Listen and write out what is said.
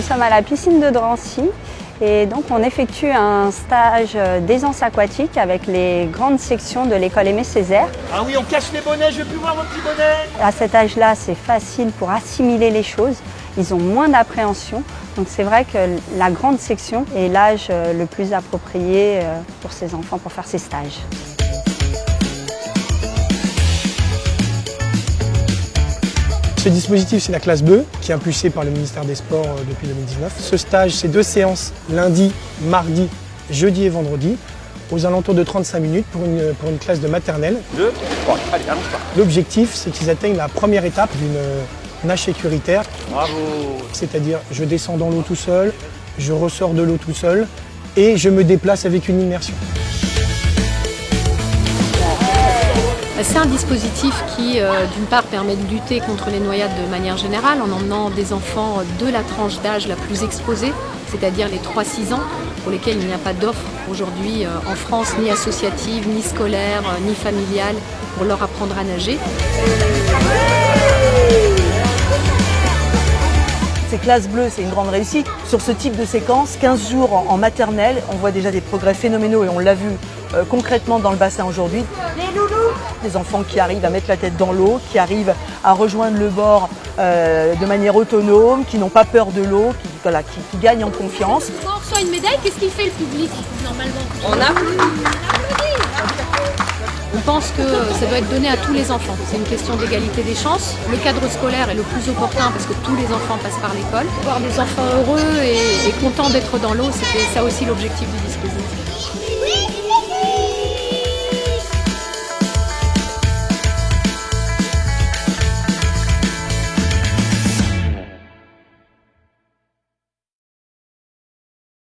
sommes à la piscine de Drancy et donc on effectue un stage d'aisance aquatique avec les grandes sections de l'école Aimé Césaire. Ah oui, on cache les bonnets, je veux plus voir vos petits bonnets À cet âge-là, c'est facile pour assimiler les choses. Ils ont moins d'appréhension. Donc c'est vrai que la grande section est l'âge le plus approprié pour ces enfants pour faire ces stages. Ce dispositif, c'est la classe bleue, qui est impulsée par le ministère des Sports euh, depuis 2019. Ce stage, c'est deux séances, lundi, mardi, jeudi et vendredi, aux alentours de 35 minutes pour une, pour une classe de maternelle. Deux, trois, allez, allons pas. L'objectif, c'est qu'ils atteignent la première étape d'une euh, nage sécuritaire, Bravo c'est-à-dire je descends dans l'eau tout seul, je ressors de l'eau tout seul et je me déplace avec une immersion. C'est un dispositif qui, euh, d'une part, permet de lutter contre les noyades de manière générale en emmenant des enfants de la tranche d'âge la plus exposée, c'est-à-dire les 3-6 ans, pour lesquels il n'y a pas d'offre aujourd'hui euh, en France, ni associative, ni scolaire, euh, ni familiale, pour leur apprendre à nager. Ces classes bleues, c'est une grande réussite. Sur ce type de séquence, 15 jours en, maternelle, on voit déjà des progrès phénoménaux et on l'a vu concrètement dans le bassin aujourd'hui. Les loulous Des enfants qui arrivent à mettre la tête dans l'eau, qui arrivent à rejoindre le bord euh, de manière autonome, qui n'ont pas peur de l'eau, qui, voilà, qui, qui gagnent en confiance. Quand on reçoit une médaille, qu'est-ce qu'il fait le public normalement? On applaudit On pense que ça doit être donné à tous les enfants. C'est une question d'égalité des chances. Le cadre scolaire est le plus opportun parce que tous les enfants passent par l'école. Voir des enfants heureux et, et contents d'être dans l'eau, c'était ça aussi l'objectif du dispositif.